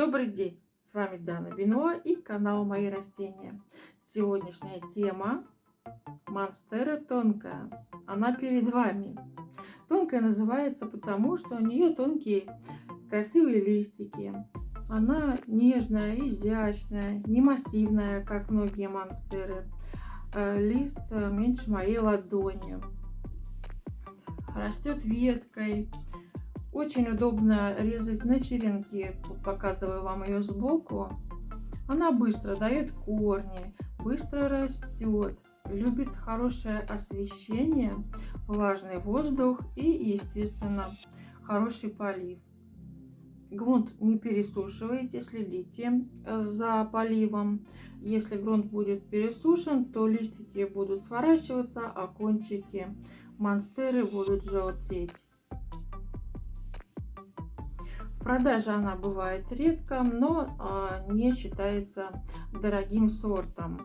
Добрый день! С вами Дана Бенуа и канал Мои растения. Сегодняшняя тема Монстера тонкая. Она перед вами. Тонкая называется потому, что у нее тонкие красивые листики. Она нежная, изящная, не массивная, как многие монстеры. Э, лист меньше моей ладони. Растет веткой очень удобно резать на черенки. Показываю вам ее сбоку. Она быстро дает корни, быстро растет, любит хорошее освещение, влажный воздух и, естественно, хороший полив. Грунт не пересушивайте, следите э, за поливом. Если грунт будет пересушен, то листики будут сворачиваться, а кончики монстеры будут желтеть продаже она бывает редко, но а, не считается дорогим сортом.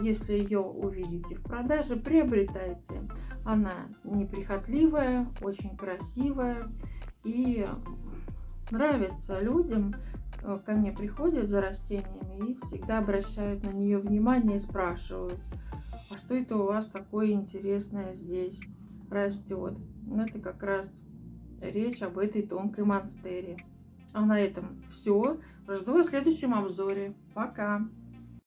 Если ее увидите в продаже, приобретайте. Она неприхотливая, очень красивая и нравится людям. Э, ко мне приходят за растениями и всегда обращают на нее внимание и спрашивают, а что это у вас такое интересное здесь растет. Это как раз речь об этой тонкой монстере. А на этом все. Жду в следующем обзоре. Пока!